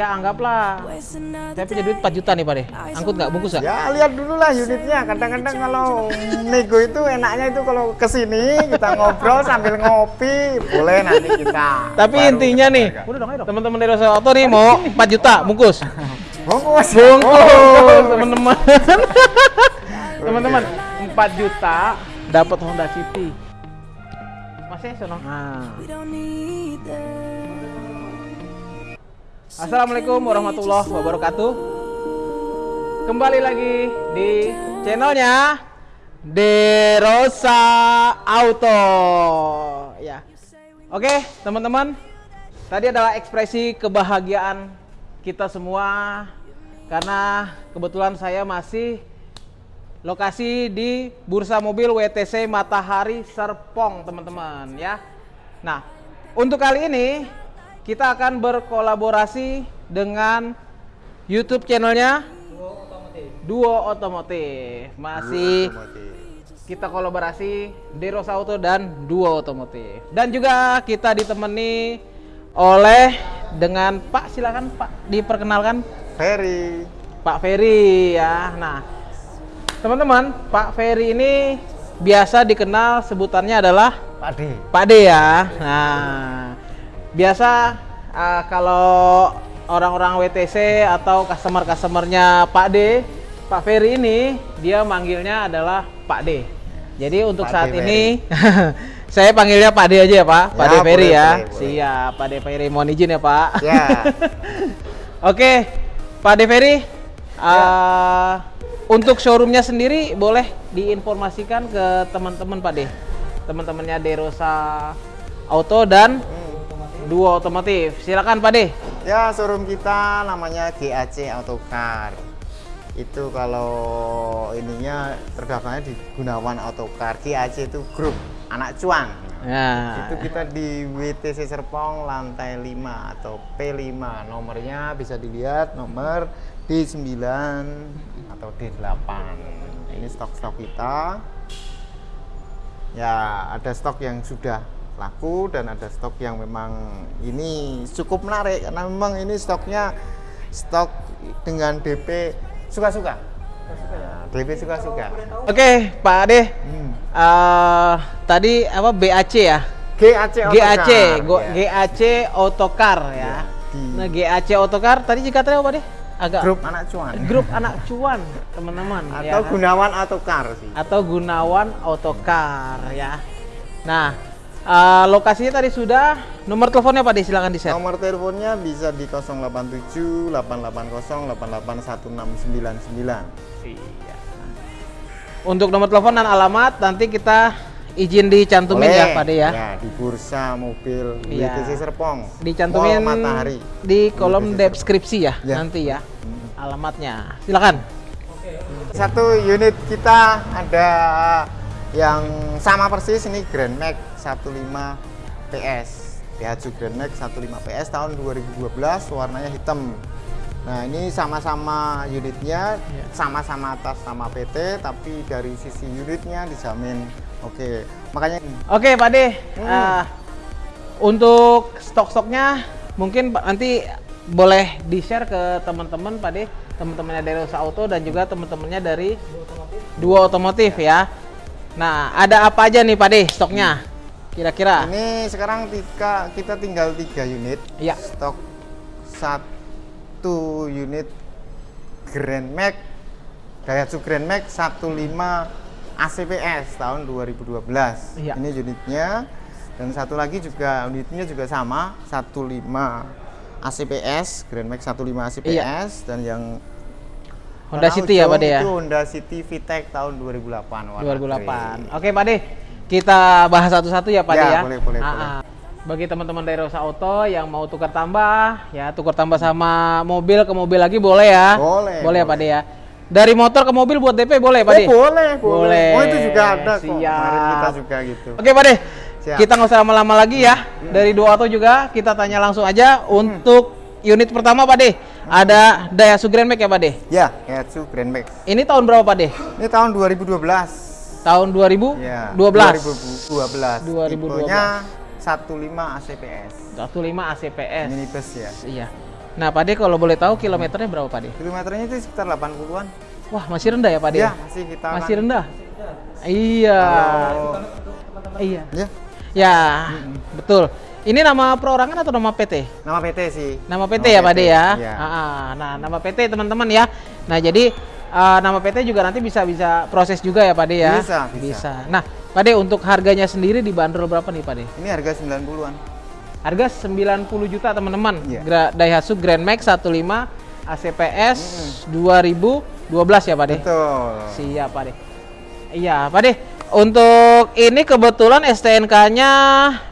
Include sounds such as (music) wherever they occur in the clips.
ya anggaplah saya punya duit 4 juta nih Pak De. Angkut nggak bungkus nggak? Ya lihat dulu lah unitnya. Kadang-kadang kalau nego itu enaknya itu kalau ke sini kita ngobrol sambil ngopi, boleh nanti kita. Tapi baru intinya nih, teman-teman dari Rosa Auto nih mau 4 juta bungkus. bungkus, Bungkus teman-teman. (laughs) Teman-teman 4 juta dapat Honda City. Masih sono. Nah. Assalamualaikum warahmatullahi wabarakatuh. Kembali lagi di channelnya Derosa Auto. Ya. Oke, teman-teman. Tadi adalah ekspresi kebahagiaan kita semua karena kebetulan saya masih lokasi di Bursa Mobil WTC Matahari Serpong, teman-teman ya. Nah, untuk kali ini kita akan berkolaborasi dengan YouTube channelnya Duo Otomotif. Masih kita kolaborasi Deros Auto dan Duo Otomotif. Dan juga kita ditemani oleh dengan Pak silakan Pak diperkenalkan Ferry. Pak Ferry ya. Nah, teman-teman, Pak Ferry ini biasa dikenal sebutannya adalah Pak D. Pak D ya. Nah, biasa uh, kalau orang-orang WTC atau customer-customernya Pak D, Pak Ferry ini dia manggilnya adalah Pak D. Jadi untuk Pak saat D ini (laughs) saya panggilnya Pak D aja ya Pak, Pak Ya, D Ferry boleh, ya. boleh. Siap, Pak D Ferry mohon izin ya Pak. Ya. (laughs) Oke, Pak De Ferry, Ya. uh, untuk showroomnya sendiri boleh diinformasikan ke teman-teman Pak De, teman-temannya Derosa Auto dan Duo Otomotif. Silakan Pak De. Ya, showroom kita namanya GAC Autocar. Itu kalau ininya terdaftarnya di Gunawan Autocar. GAC itu grup anak cuan. Ya. Itu kita di WTC Serpong lantai 5 atau P5. Nomornya bisa dilihat nomor D9 atau D8. Ini stok-stok kita. Ya, ada stok yang sudah laku dan ada stok yang memang ini cukup menarik karena memang ini stoknya stok dengan DP suka-suka. Nah, DP suka-suka. Oke, Pak De. Hmm. Uh, tadi apa BAC ya? GAC Autocar. GAC, go- Ya. GAC Autocar ya. di- Nah, GAC Autocar tadi jika tadi apa deh? Agak grup anak cuan. grup anak cuan, teman-teman. ya atau kan? Gunawan Autocar sih. atau Gunawan Autocar ya. Nah, eh, lokasinya tadi sudah. Nomor teleponnya Pak silakan di-share. Nomor teleponnya bisa di 087 880 881 Iya. Untuk nomor telepon dan alamat nanti kita izin dicantumin ya Pak De ya. Ya, di bursa mobil Iya. WTC Serpong. Dicantumin Mall Matahari. di kolom WTC deskripsi ya, Ya. nanti ya. Alamatnya. Silakan. Satu unit kita ada yang sama persis ini Grand Max 15 PS. Daihatsu Grand Max 15 PS tahun 2012 warnanya hitam. Nah, ini sama-sama unitnya, Ya. sama-sama atas nama PT, tapi dari sisi unitnya dijamin oke. Makanya Oke Pak De, Hmm. eh, untuk stok-stoknya mungkin nanti boleh di-share ke teman-teman Pak De, teman-temannya dari Rosa Auto dan juga teman-temannya dari Duo Otomotif ya. Nah, ada apa aja nih Pak De stoknya? Kira-kira? ini sekarang tiga, kita tinggal tiga unit. Iya. Stok satu unit Grand Max Daihatsu Grand Max 15 ACPS tahun 2012. Iya. Ini unitnya dan satu lagi juga unitnya juga sama 15 ACPS Grand Max 15 ACPS dan yang. Honda City ya Pak De ya? Itu Honda City VTEC tahun 2008 warna 2008. grey. Oke Pak De, kita bahas satu-satu ya Pak Ya, ya. boleh, boleh, Ah, boleh. ah. Bagi teman-teman dari Rosa Auto yang mau tukar tambah, ya tukar tambah sama mobil ke mobil lagi boleh ya? Boleh, Boleh ya Pak ya. Dari motor ke mobil buat DP boleh Pak De? boleh, boleh. Boleh. Oh, itu juga ada kok. Kemarin Siap. kita juga gitu. Oke Pak De, Siap. kita nggak usah lama-lama lagi ya. Dari dua auto juga kita tanya langsung aja untuk unit pertama Pak De. Ada Daihatsu Grand Max ya Pak De. Ya, Daihatsu Grand Max. Ini tahun berapa Pak De? Ini tahun 2012. Tahun 2012. Ya, 2012. 2012. Tipenya 15 ACPS. 15 ACPS. Minibus ya. Iya. Nah, Pak De kalau boleh tahu kilometernya berapa Pak De? Kilometernya itu sekitar 80-an. Wah, masih rendah ya Pak De? Ya, masih kita Masih kan- rendah. Iya. Kalau- Iya. Ya, Ya, betul. Ini nama perorangan atau nama PT? nama PT sih. Nama PT ya Pak De ya? Iya. Ah. Nah, nama PT teman-teman ya. Nah, jadi eh, nama PT juga nanti bisa bisa proses juga ya Pak De ya? Bisa, bisa. Nah, Pak De untuk harganya sendiri dibanderol berapa nih Pak De? Ini harga 90-an. Harga 90 juta teman-teman. Iya. Gra- Daihatsu Grand Max 15 ACPS 2012 ya Pak De? Betul. Siap Pak De. Iya Pak De. Untuk ini kebetulan STNK-nya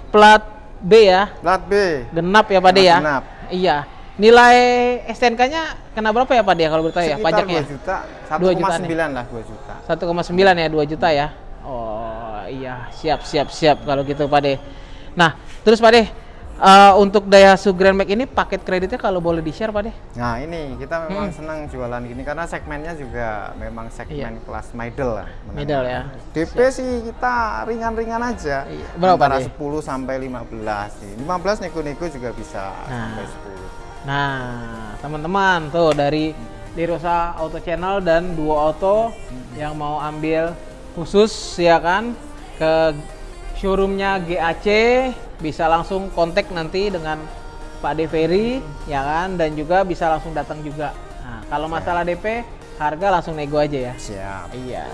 plat B ya, Plat B. genap ya Pak De ya. Genap. Iya. Nilai STNK-nya kena berapa ya Pak De kalau bertanya ya Sekitar pajaknya? 2 juta. 2 jutaan 1,9 lah 2 juta. 1,9 ya 2 juta ya. Oh iya siap siap siap kalau gitu Pak De. Nah terus Pak De eh, untuk Daihatsu Grand Max ini paket kreditnya kalau boleh di share Pak De? Nah ini kita memang senang jualan gini karena segmennya juga memang segmen kelas middle lah. menengah. Iya. Middle ya. DP sih kita ringan-ringan aja. Iya. Berapa, Antara Pak, 10 sampai 15 nih. 15 nego-nego juga bisa Nah. sampai 10. Nah, teman-teman tuh dari Dirosa Auto Channel dan Duo Auto yang mau ambil khusus ya kan ke showroomnya GAC bisa langsung kontak nanti dengan Pak Deveri ya kan dan juga bisa langsung datang juga. Nah, kalau masalah DP harga langsung nego aja ya. Siap. Iya.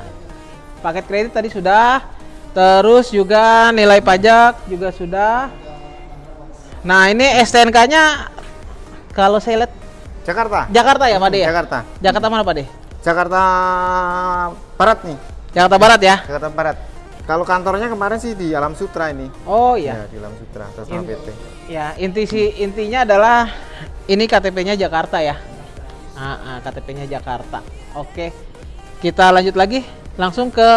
Paket kredit tadi sudah. Terus juga nilai pajak juga sudah. Nah, ini STNK-nya kalau saya lihat Jakarta. Jakarta ya, Pak De ya? Jakarta. Jakarta mana, Pak De? Jakarta Barat nih. Jakarta Barat ya? Jakarta Barat. Kalau kantornya kemarin sih di Alam Sutra ini. Oh iya. Ya, di Alam Sutra atas nama In- PT. Ya, inti si intinya adalah ini KTP-nya Jakarta ya. Ah, ah, KTP-nya Jakarta. Oke. Kita lanjut lagi langsung ke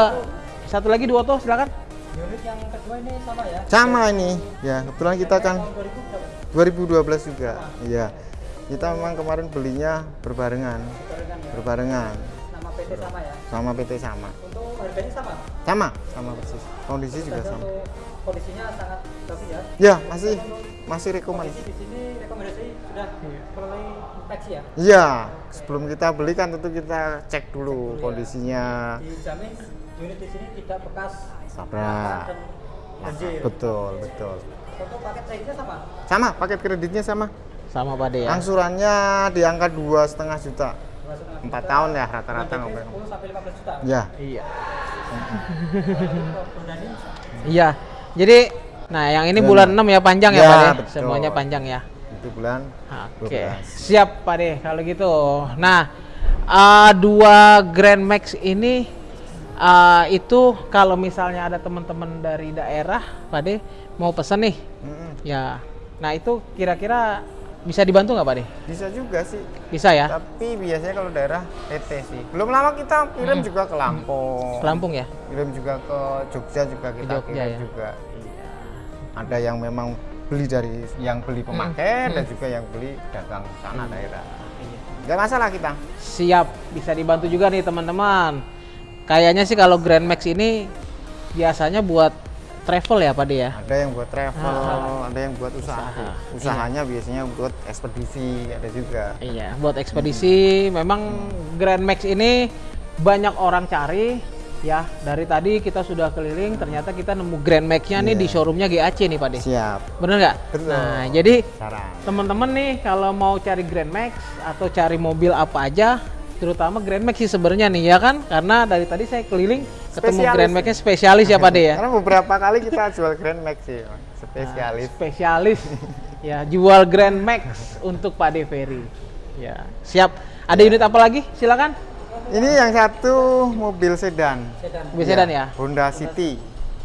satu lagi dua tuh silakan. Unit yang kedua ini sama ya? Sama ini. Ya, kebetulan kita kan 2012 juga. Iya. Kita memang kemarin belinya berbarengan. Berbarengan. Nama PT sama ya? Sama PT sama. Untuk harganya sama? Sama, sama persis. Kondisi juga sama. kondisinya sangat bagus ya? Ya, masih masih rekomen. Kondisi di sini rekomendasi sudah mulai inspeksi ya? Iya, sebelum kita beli kan tentu kita cek dulu kondisinya. Dijamin unit di sini tidak bekas Tabrak. banjir. Betul, betul. Untuk paket kreditnya sama? Sama, paket kreditnya sama. Sama Pak De ya. Angsurannya di angka dua setengah juta. Empat tahun ya rata-rata. DP 10 sampai 15 juta. Ya, Iya. Bundani, (laughs) Iya. Jadi nah yang ini Dan- bulan 6 ya panjang ya, Ya, Pak De? betul. Semuanya panjang ya. itu bulan Oke, 12. siap Pak De kalau gitu. Nah, eh, dua Grand Max ini eh, itu kalau misalnya ada teman-teman dari daerah, Pak De mau pesan nih, Mm-mm. ya. Nah itu kira-kira bisa dibantu nggak Pak De? Bisa juga sih. Bisa ya? Tapi biasanya kalau daerah PT sih. Belum lama kita kirim juga ke Lampung. Ke Lampung ya? Kirim juga ke Jogja juga kita Jogja kirim ya? juga. Ada yang memang beli dari yang beli pemakai dan juga yang beli dagang sana daerah. Nggak masalah kita. Siap, bisa dibantu juga nih teman-teman. Kayaknya sih kalau Grand Max ini biasanya buat travel ya Pak ya? Ada yang buat travel, ada yang buat usaha. Usaha. Usahanya biasanya buat ekspedisi, ada juga. Iya, buat ekspedisi memang Grand Max ini banyak orang cari ya. Dari tadi kita sudah keliling, ternyata kita nemu Grand Max-nya nih Iya. di showroomnya GAC nih Pak De. Siap. Bener nggak? Betul. Nah, jadi teman-teman nih kalau mau cari Grand Max atau cari mobil apa aja, terutama Grand Max sih sebenarnya nih ya kan? Karena dari tadi saya keliling ketemu Spesialis. Grand Max-nya spesialis ya Pak De ya. Karena beberapa kali kita jual Grand Max sih, Bang. spesialis. spesialis ya jual Grand Max untuk Pak De Ferry. Ya, siap. Ada unit apa lagi? Silakan. Ini yang satu mobil sedan. sedan. Mobil sedan ya? Honda City.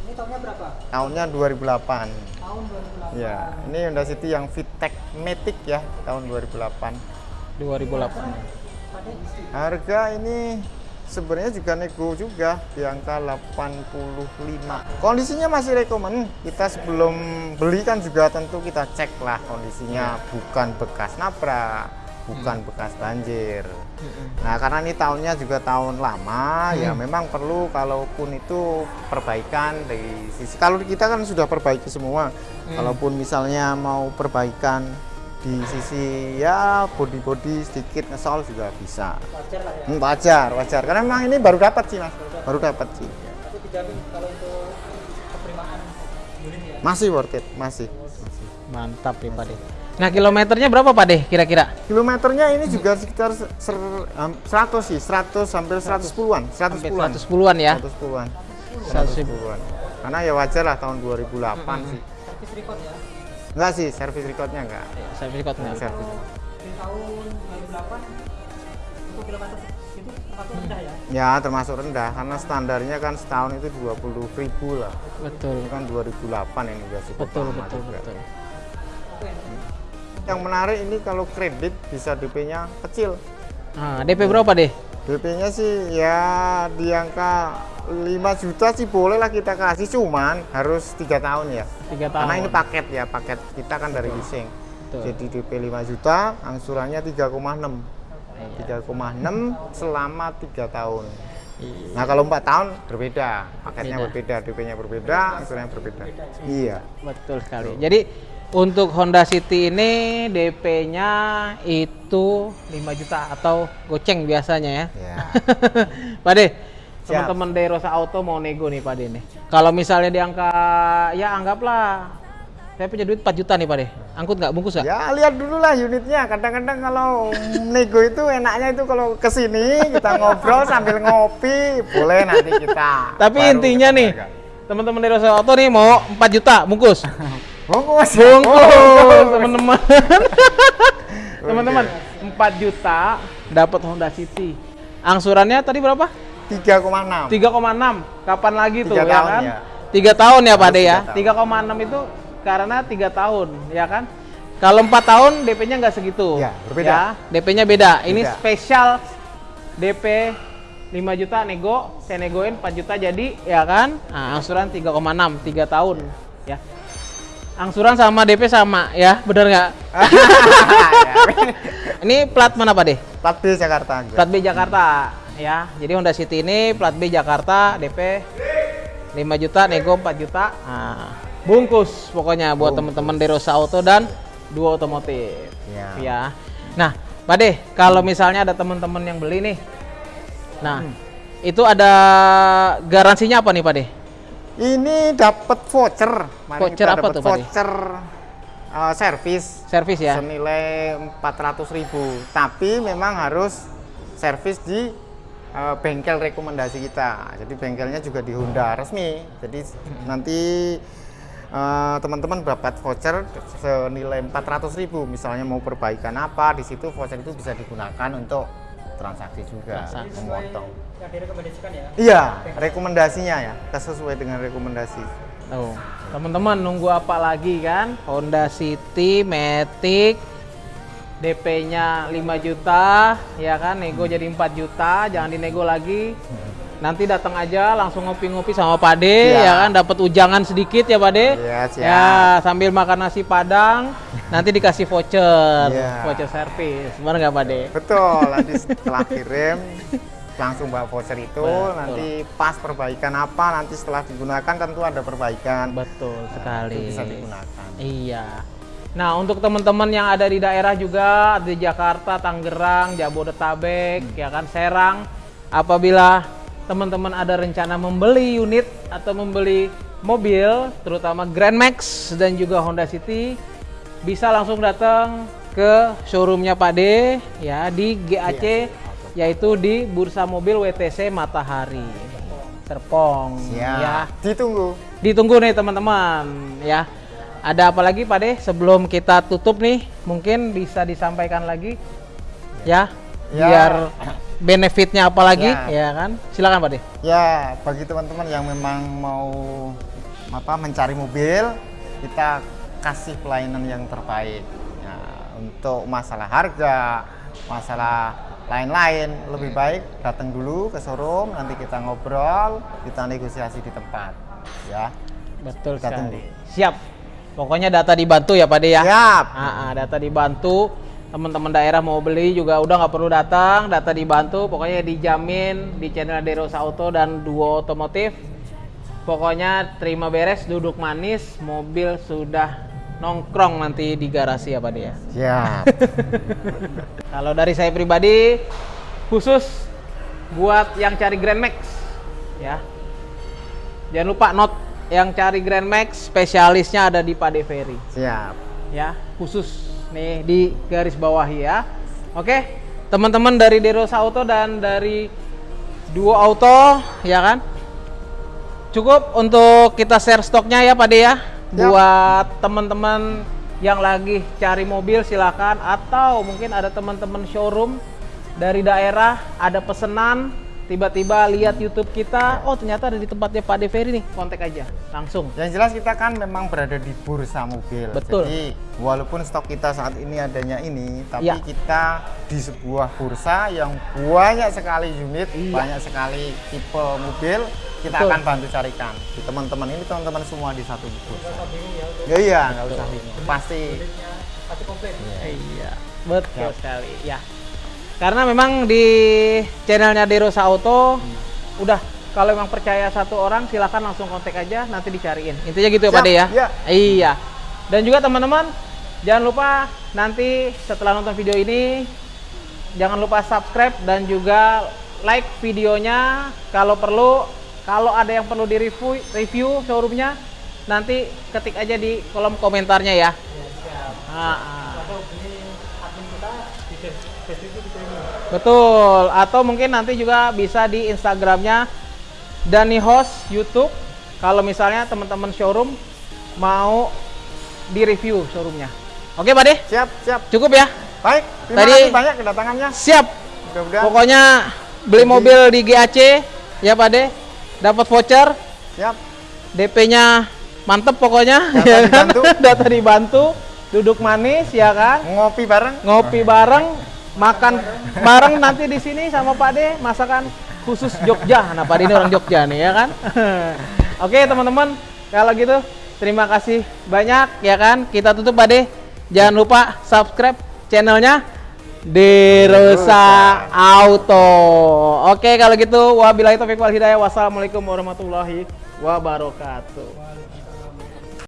Ini tahunnya berapa? Tahunnya 2008. Tahun 2008. Ya, ini Honda City yang VTEC Matic ya, tahun 2008. 2008. Pada isi. Harga ini sebenarnya juga nego juga di angka 85. Kondisinya masih rekomen. Kita sebelum beli kan juga tentu kita cek lah kondisinya bukan bekas nabrak, bukan bekas banjir. Nah, karena ini tahunnya juga tahun lama, ya memang perlu kalaupun itu perbaikan dari sisi kalau kita kan sudah perbaiki semua. Kalaupun misalnya mau perbaikan di sisi ya body-body sedikit ngesol juga bisa. Wajar lah ya. Hmm, wajar, wajar. Karena memang ini baru dapat sih mas, baru dapat sih. Tapi dijamin kalau untuk penerimaan unit ya. Masih worth it, masih. masih. Mantap nih Pak De. Nah, kilometernya berapa Pak De kira-kira? Kilometernya ini juga sekitar ser, ham- 100 sih, 100 hampir 110-an, 110-an. 110-an ya. 110-an. 110. 110-an. Karena ya wajar lah tahun 2008 sih. Servis record ya. Enggak sih, service recordnya enggak. Servis code Enggak service. Di tahun 2008 untuk kilometer itu termasuk rendah ya. Ya termasuk rendah karena standarnya kan setahun itu 20 ribu lah. Betul. Itu kan 2008 ini udah cukup Betul, lama betul, juga. betul. Oke. Yang menarik ini kalau kredit bisa DP-nya kecil. Nah, DP berapa deh? DP-nya sih ya di angka 5 juta sih boleh lah kita kasih cuman harus tiga tahun ya. Tiga tahun. Karena ini paket ya, paket kita kan dari leasing. Betul. Jadi DP 5 juta, angsurannya 3,6. Iya. 3,6 selama tiga tahun. Nah kalau empat tahun berbeda, paketnya Beda. berbeda, DP-nya berbeda, angsurannya berbeda. Iya. Betul sekali. Jadi untuk Honda City ini DP-nya itu 5 juta atau goceng biasanya ya. Ya. (laughs) Pak De. Teman-teman dari Rosa Auto mau nego nih Pak De nih. Kalau misalnya di angka ya anggaplah saya punya duit 4 juta nih Pak De. Angkut nggak? Bungkus nggak? Ya lihat dulu lah unitnya. Kadang-kadang kalau nego itu enaknya itu kalau ke sini kita ngobrol sambil ngopi, boleh nanti kita. Tapi baru intinya kita nih, teman-teman dari Rosa Auto nih mau 4 juta (laughs) bungkus. bungkus, Bungkus, teman-teman. (laughs) Teman-teman, 4 juta dapat Honda City. Angsurannya tadi berapa? 3,6. 3,6. Kapan lagi tuh Tiga ya tahun kan? ya. Tiga tahun ya Pak De ya. tiga 3,6 itu karena tiga tahun ya kan? Kalau empat tahun DP-nya nggak segitu. Ya, berbeda. Ya, DP-nya beda. Ini Beda. spesial DP 5 juta nego, saya negoin 4 juta jadi ya kan? Nah, angsuran 3,6 3 tahun ya. Angsuran sama DP sama ya, bener nggak? (laughs) Ya. Ini plat mana Pak De? Plat B Jakarta. Plat B Jakarta ya. Jadi Honda City ini plat B Jakarta DP 5 juta nego 4 juta. Nah, bungkus pokoknya buat teman-teman dari Rosa Auto dan Duo Otomotif. Ya. Ya. Nah, Pak De, kalau misalnya ada teman-teman yang beli nih. Nah, itu ada garansinya apa nih, Pak De? Ini dapat voucher. Mari Voucher apa tuh, Pak, De? Voucher uh, servis Servis ya? senilai 400.000. Tapi memang harus servis di uh, bengkel rekomendasi kita. Jadi bengkelnya juga di Honda resmi. Jadi nanti uh, teman-teman dapat voucher senilai 400.000. Misalnya mau perbaikan apa, di situ voucher itu bisa digunakan untuk transaksi juga, Transaksi. memotong. Yang direkomendasikan ya. Iya, rekomendasinya ya, sesuai dengan rekomendasi. Tuh, teman-teman nunggu apa lagi kan? Honda City, Matic, DP-nya 5 juta, ya kan? Nego jadi 4 juta, jangan dinego lagi. Nanti datang aja langsung ngopi-ngopi sama Pak De, Iya. ya kan? Dapat ujangan sedikit ya Pak De. Iya, siap. Ya, sambil makan nasi Padang, nanti dikasih voucher, Iya. voucher servis. Benar nggak Pak De? Betul, (laughs) nanti setelah kirim langsung bawa voucher itu, Betul. nanti pas perbaikan apa, nanti setelah digunakan tentu ada perbaikan. Betul Nah, sekali. itu bisa digunakan. Iya. Nah, untuk teman-teman yang ada di daerah juga di Jakarta, Tangerang, Jabodetabek, Hmm. ya kan Serang, apabila teman-teman ada rencana membeli unit atau membeli mobil, terutama Grand Max dan juga Honda City, bisa langsung datang ke showroomnya Pak D ya di GAC yaitu di Bursa Mobil WTC Matahari Serpong Siap. ya Ditunggu. ditunggu nih teman-teman ya. Ada apa lagi Pak De sebelum kita tutup nih mungkin bisa disampaikan lagi ya, Ya. biar benefitnya apa lagi Ya. ya kan? Silakan Pak De. Ya, bagi teman-teman yang memang mau apa mencari mobil, kita kasih pelayanan yang terbaik. Ya, untuk masalah harga, masalah lain-lain lebih baik datang dulu ke showroom, nanti kita ngobrol, kita negosiasi di tempat. Ya. Betul sekali. Siap. Pokoknya data dibantu ya Pak De ya. Siap. Ah, ah, data dibantu. Teman-teman daerah mau beli juga udah nggak perlu datang, data dibantu. Pokoknya dijamin di channel Deros Auto dan Duo Otomotif. Pokoknya terima beres, duduk manis, mobil sudah nongkrong nanti di garasi ya Pak De ya. Siap. (laughs) Kalau dari saya pribadi khusus buat yang cari Grand Max ya. Jangan lupa not yang cari Grand Max spesialisnya ada di Pade Ferry Siap. ya, khusus nih di garis bawah ya. Oke, teman-teman dari Derosa Auto dan dari Duo Auto ya kan. Cukup untuk kita share stoknya ya Pak De ya. Yap. Buat teman-teman yang lagi cari mobil silakan atau mungkin ada teman-teman showroom dari daerah ada pesanan tiba-tiba lihat YouTube kita, oh ternyata ada di tempatnya Pak De Ferry nih, kontak aja langsung. Yang jelas kita kan memang berada di bursa mobil. Betul. Jadi walaupun stok kita saat ini adanya ini, tapi Ya. kita di sebuah bursa yang banyak sekali unit, Iya. banyak sekali tipe mobil, kita Betul. akan bantu carikan. Di teman-teman ini teman-teman semua di satu bursa. Ya iya, nggak usah bingung. Pasti Pasti komplit. Iya, betul Yap. sekali. Ya. Karena memang di channelnya Derosa Auto udah kalau memang percaya satu orang silakan langsung kontak aja nanti dicariin. Intinya gitu ya Pak De ya. iya. Iya. Dan juga teman-teman jangan lupa nanti setelah nonton video ini jangan lupa subscribe dan juga like videonya kalau perlu kalau ada yang perlu di review review showroomnya nanti ketik aja di kolom komentarnya ya. Ya, siap. Ah, Betul. Atau mungkin nanti juga bisa di Instagramnya Dani Host YouTube. Kalau misalnya teman-teman showroom mau di review showroomnya. Oke, Pak De? siap, siap. Cukup ya? Baik, terima Tadi- kasih banyak kedatangannya. Siap. Mudah-mudahan Pokoknya beli mobil di GAC ya, Pak De. Dapat voucher, siap. DP-nya mantep pokoknya. Data ya kan? dibantu. (laughs) Data dibantu, duduk manis ya kan? Ngopi bareng. ngopi bareng, makan bareng nanti di sini sama Pak De masakan khusus Jogja. Nah, Pak De ini orang Jogja nih ya kan. (laughs) Oke, teman-teman, kalau gitu terima kasih banyak ya kan. Kita tutup Pak De. Jangan lupa subscribe channelnya Derosa Auto. Oke, kalau gitu wabillahi taufiq wal hidayah. Wassalamualaikum warahmatullahi wabarakatuh.